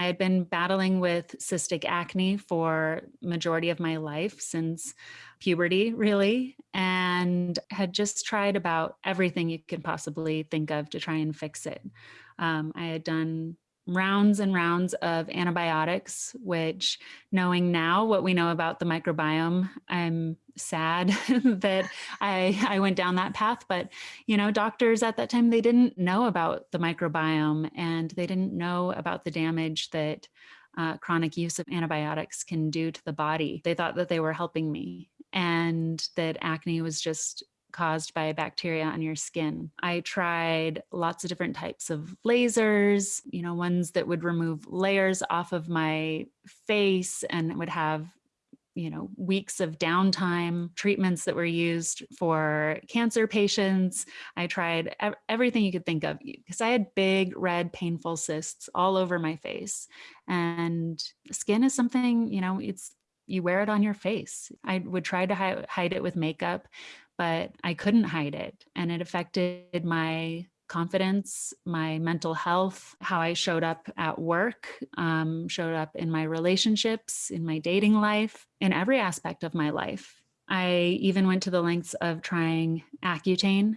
I had been battling with cystic acne for majority of my life since puberty, really, and had just tried about everything you could possibly think of to try and fix it. Um, I had done rounds and rounds of antibiotics, which knowing now what we know about the microbiome, I'm sad that I, I went down that path. But, you know, doctors at that time, they didn't know about the microbiome and they didn't know about the damage that uh, chronic use of antibiotics can do to the body. They thought that they were helping me and that acne was just caused by bacteria on your skin. I tried lots of different types of lasers, you know, ones that would remove layers off of my face and would have you know, weeks of downtime, treatments that were used for cancer patients. I tried everything you could think of because I had big, red, painful cysts all over my face. And skin is something, you know, it's you wear it on your face. I would try to hi hide it with makeup, but I couldn't hide it. And it affected my confidence, my mental health, how I showed up at work, um, showed up in my relationships, in my dating life, in every aspect of my life. I even went to the lengths of trying Accutane,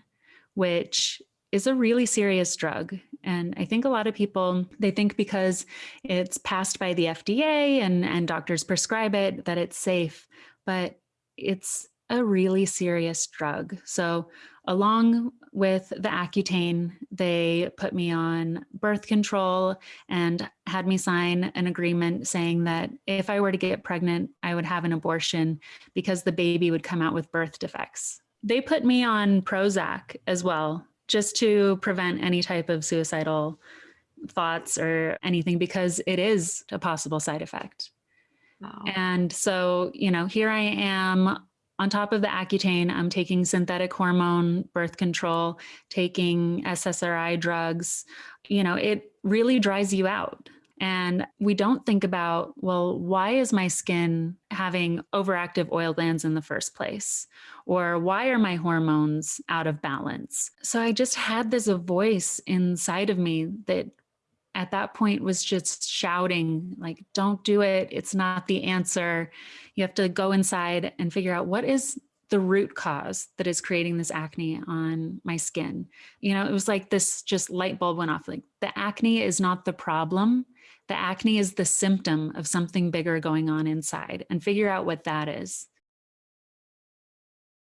which is a really serious drug. And I think a lot of people, they think because it's passed by the FDA and, and doctors prescribe it, that it's safe, but it's a really serious drug. So along with the Accutane, they put me on birth control and had me sign an agreement saying that if I were to get pregnant, I would have an abortion because the baby would come out with birth defects. They put me on Prozac as well, just to prevent any type of suicidal thoughts or anything because it is a possible side effect. Wow. And so, you know, here I am on top of the Accutane, I'm taking synthetic hormone birth control, taking SSRI drugs. You know, it really dries you out. And we don't think about, well, why is my skin having overactive oil glands in the first place? Or why are my hormones out of balance? So I just had this voice inside of me that at that point was just shouting like don't do it. It's not the answer. You have to go inside and figure out what is the root cause that is creating this acne on my skin. You know it was like this just light bulb went off like the acne is not the problem. The acne is the symptom of something bigger going on inside and figure out what that is